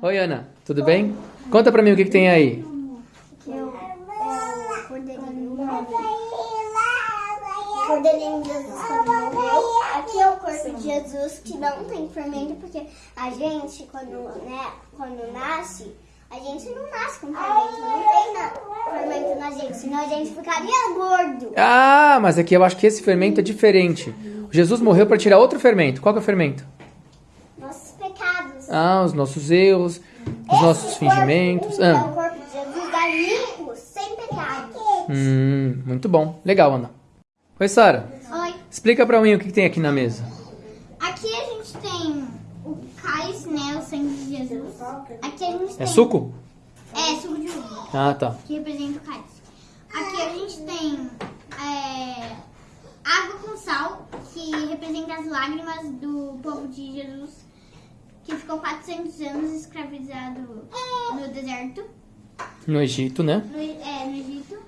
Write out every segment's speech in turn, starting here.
Oi, Ana, tudo bem? Conta pra mim o que, que tem aí. É é cordeirinho de Jesus. Aqui é o corpo de Jesus que não tem fermento, porque a gente, quando, né, quando nasce, a gente não nasce com fermento, não tem na, fermento na gente, senão a gente ficaria gordo. Ah, mas aqui eu acho que esse fermento é diferente. Jesus morreu para tirar outro fermento. Qual que é o fermento? Nossos pecados. Ah, os nossos erros, os nossos Esse fingimentos. Corpo, é Ah. o corpo de Jesus dá limpo, sem pecado. Hum, muito bom. Legal, Ana. Oi, Sara. Oi. Explica pra mim o que, tem aqui na mesa. Aqui a gente tem o cálice, né? O sangue de Jesus. Aqui a gente É tem. suco? É, suco de uva, Ah, tá. que representa o cálice. Aqui a gente tem é, água com sal, que representa as lágrimas do povo de Jesus, que ficou 400 anos escravizado no deserto, No Egito, né? no, é, no Egito.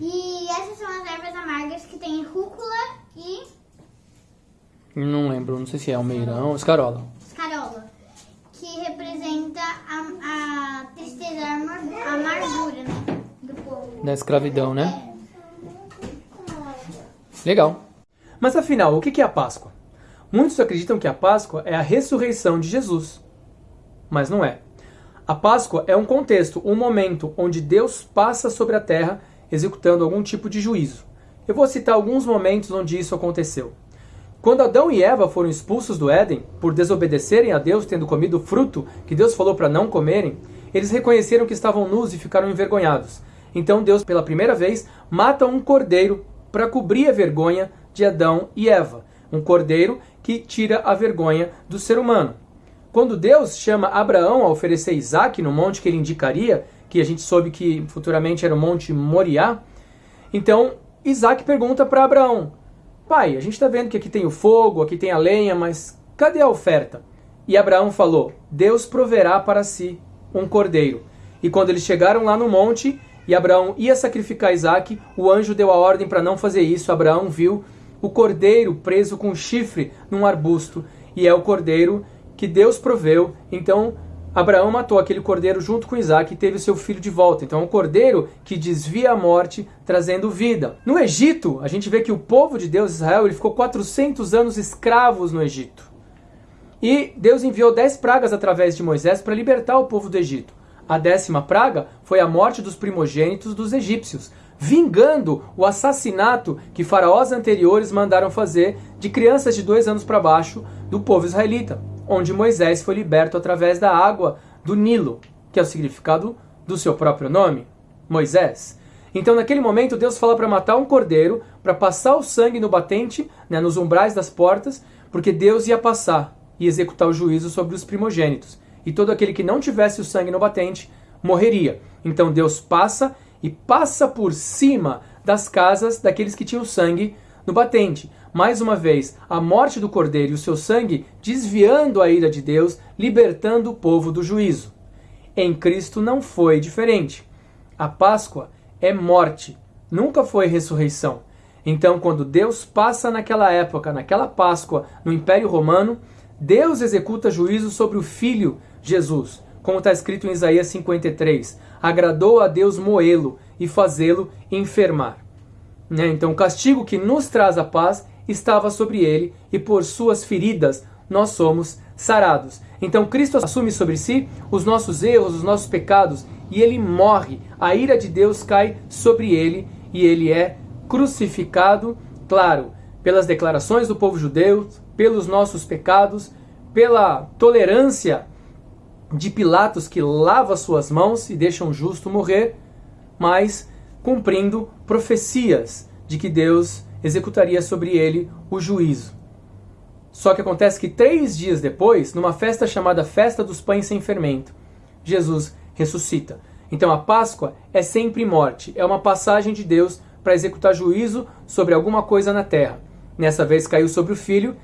E essas são as ervas amargas que tem rúcula e Não lembro, não sei se é almeirão, escarola. escarola, que representa a, a tristeza, a amar- a amargura, né? Do povo. Da escravidão, né? Legal. Mas afinal, o que é a Páscoa? Muitos acreditam que a Páscoa é a ressurreição de Jesus. Mas não é. A Páscoa é um contexto, um momento onde Deus passa sobre a terra executando algum tipo de juízo. Eu vou citar alguns momentos onde isso aconteceu. Quando Adão e Eva foram expulsos do Éden por desobedecerem a Deus, tendo comido o fruto que Deus falou para não comerem, eles reconheceram que estavam nus e ficaram envergonhados. Então Deus, pela primeira vez, mata um cordeiro para cobrir a vergonha de Adão e Eva. Um cordeiro que tira a vergonha do ser humano. Quando Deus chama Abraão a oferecer Isaac no monte que ele indicaria, que a gente soube que futuramente era o Monte Moriá, então Isaac pergunta para Abraão: Pai, a gente está vendo que aqui tem o fogo, aqui tem a lenha, mas cadê a oferta? E Abraão falou: Deus proverá para si um cordeiro. E quando eles chegaram lá no monte e Abraão ia sacrificar Isaac, o anjo deu a ordem para não fazer isso. Abraão viu o cordeiro preso com chifre num arbusto, e é o cordeiro que Deus proveu. Então Abraão matou aquele cordeiro junto com Isaac e teve o seu filho de volta. Então é um cordeiro que desvia a morte, trazendo vida. No Egito, a gente vê que o povo de Deus, Israel, ele ficou 400 anos escravos no Egito. E Deus enviou dez pragas através de Moisés para libertar o povo do Egito. A décima praga foi a morte dos primogênitos dos egípcios, vingando o assassinato que faraós anteriores mandaram fazer de crianças de dois anos para baixo do povo israelita, onde Moisés foi liberto através da água do Nilo, que é o significado do seu próprio nome, Moisés. Então, naquele momento, Deus fala para matar um cordeiro, para passar o sangue no batente, né, nos umbrais das portas, porque Deus ia passar e executar o juízo sobre os primogênitos. E todo aquele que não tivesse o sangue no batente morreria. Então Deus passa e passa por cima das casas daqueles que tinham sangue no batente. Mais uma vez, a morte do cordeiro e o seu sangue desviando a ira de Deus, libertando o povo do juízo. Em Cristo não foi diferente. A Páscoa é morte, nunca foi ressurreição. Então, quando Deus passa naquela época, naquela Páscoa, no Império Romano, Deus executa juízo sobre o Filho Jesus, como está escrito em Isaías 53. Agradou a Deus moê-lo e fazê-lo enfermar. Né? Então, o castigo que nos traz a paz estava sobre ele, e por suas feridas nós somos sarados. Então, Cristo assume sobre si os nossos erros, os nossos pecados, e ele morre. A ira de Deus cai sobre ele, e ele é crucificado, claro, pelas declarações do povo judeu, pelos nossos pecados, pela tolerância de Pilatos que lava suas mãos e deixa um justo morrer, mas cumprindo profecias de que Deus executaria sobre ele o juízo. Só que acontece que três dias depois, numa festa chamada Festa dos Pães Sem Fermento, Jesus ressuscita. Então a Páscoa é sempre morte, é uma passagem de Deus para executar juízo sobre alguma coisa na terra. Nessa vez caiu sobre o filho,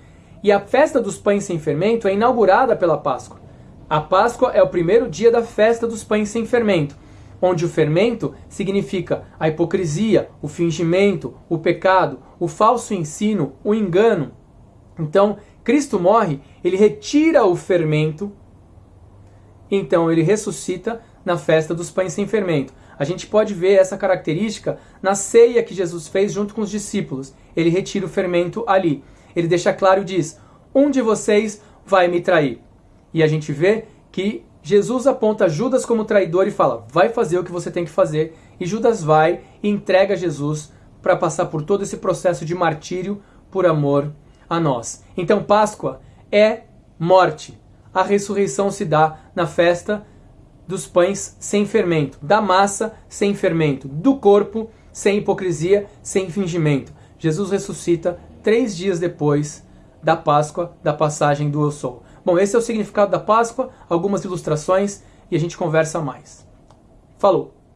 e a festa dos pães sem fermento é inaugurada pela Páscoa. A Páscoa é o primeiro dia da festa dos pães sem fermento, onde o fermento significa a hipocrisia, o fingimento, o pecado, o falso ensino, o engano. Então, Cristo morre, ele retira o fermento então ele ressuscita na festa dos pães sem fermento. A gente pode ver essa característica na ceia que Jesus fez junto com os discípulos. Ele retira o fermento ali. Ele deixa claro e diz: Um de vocês vai me trair. E a gente vê que Jesus aponta Judas como traidor e fala: Vai fazer o que você tem que fazer. E Judas vai e entrega Jesus para passar por todo esse processo de martírio por amor a nós. Então, Páscoa é morte. A ressurreição se dá na festa dos pães sem fermento, da massa sem fermento, do corpo sem hipocrisia, sem fingimento. Jesus ressuscita três dias depois da Páscoa, da passagem do Eu Sou. Bom, esse é o significado da Páscoa, algumas ilustrações e a gente conversa mais. Falou!